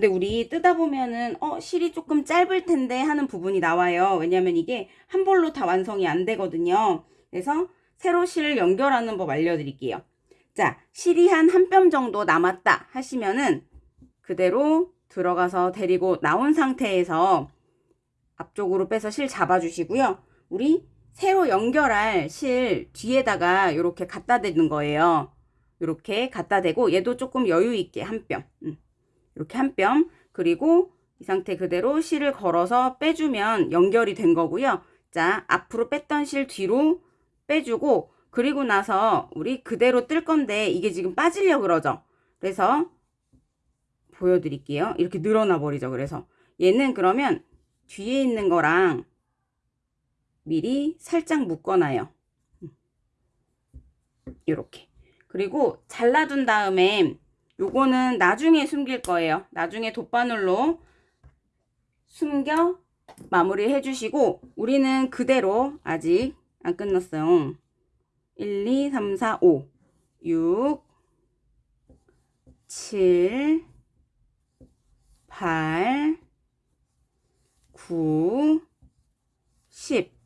근데 우리 뜯다 보면은 어 실이 조금 짧을 텐데 하는 부분이 나와요. 왜냐면 이게 한 볼로 다 완성이 안 되거든요. 그래서 세로 실 연결하는 법 알려드릴게요. 자, 실이 한 한 뼘 정도 남았다 하시면은 그대로 들어가서 데리고 나온 상태에서 앞쪽으로 빼서 실 잡아주시고요. 우리 새로 연결할 실 뒤에다가 이렇게 갖다 대는 거예요. 이렇게 갖다 대고 얘도 조금 여유 있게 한 뼘. 음. 이렇게 한 뼘. 그리고 이 상태 그대로 실을 걸어서 빼주면 연결이 된 거고요. 자, 앞으로 뺐던 실 뒤로 빼주고 그리고 나서 우리 그대로 뜰 건데 이게 지금 빠지려 그러죠. 그래서 보여드릴게요. 이렇게 늘어나 버리죠. 그래서 얘는 그러면 뒤에 있는 거랑 미리 살짝 묶어놔요. 이렇게. 그리고 잘라둔 다음에 요거는 나중에 숨길 거예요. 나중에 돗바늘로 숨겨 마무리 해주시고 우리는 그대로 아직 안 끝났어요. 1, 2, 3, 4, 5, 6, 7, 8, 9, 10